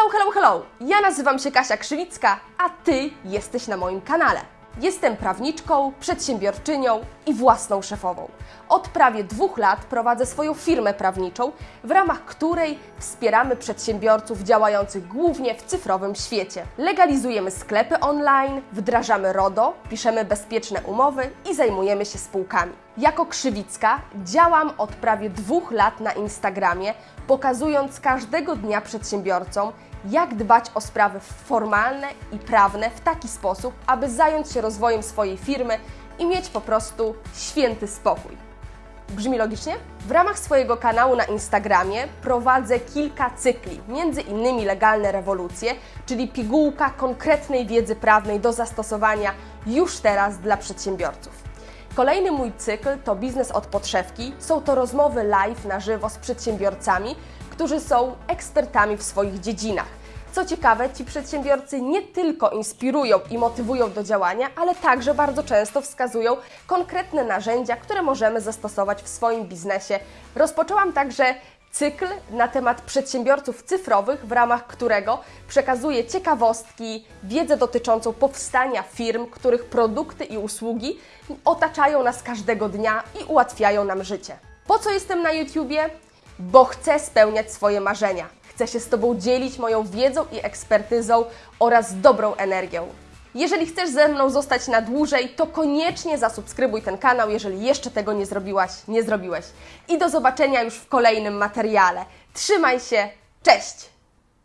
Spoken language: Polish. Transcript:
Hello, hello, hello! Ja nazywam się Kasia Krzywicka, a Ty jesteś na moim kanale. Jestem prawniczką, przedsiębiorczynią i własną szefową. Od prawie dwóch lat prowadzę swoją firmę prawniczą, w ramach której wspieramy przedsiębiorców działających głównie w cyfrowym świecie. Legalizujemy sklepy online, wdrażamy RODO, piszemy bezpieczne umowy i zajmujemy się spółkami. Jako Krzywicka działam od prawie dwóch lat na Instagramie, pokazując każdego dnia przedsiębiorcom, jak dbać o sprawy formalne i prawne w taki sposób, aby zająć się rozwojem swojej firmy i mieć po prostu święty spokój. Brzmi logicznie? W ramach swojego kanału na Instagramie prowadzę kilka cykli, między innymi Legalne Rewolucje, czyli pigułka konkretnej wiedzy prawnej do zastosowania już teraz dla przedsiębiorców. Kolejny mój cykl to Biznes od podszewki. Są to rozmowy live na żywo z przedsiębiorcami, którzy są ekspertami w swoich dziedzinach. Co ciekawe, ci przedsiębiorcy nie tylko inspirują i motywują do działania, ale także bardzo często wskazują konkretne narzędzia, które możemy zastosować w swoim biznesie. Rozpoczęłam także cykl na temat przedsiębiorców cyfrowych, w ramach którego przekazuję ciekawostki, wiedzę dotyczącą powstania firm, których produkty i usługi otaczają nas każdego dnia i ułatwiają nam życie. Po co jestem na YouTubie? Bo chcę spełniać swoje marzenia. Chcę się z Tobą dzielić moją wiedzą i ekspertyzą oraz dobrą energią. Jeżeli chcesz ze mną zostać na dłużej, to koniecznie zasubskrybuj ten kanał, jeżeli jeszcze tego nie zrobiłaś, nie zrobiłeś. I do zobaczenia już w kolejnym materiale. Trzymaj się, cześć!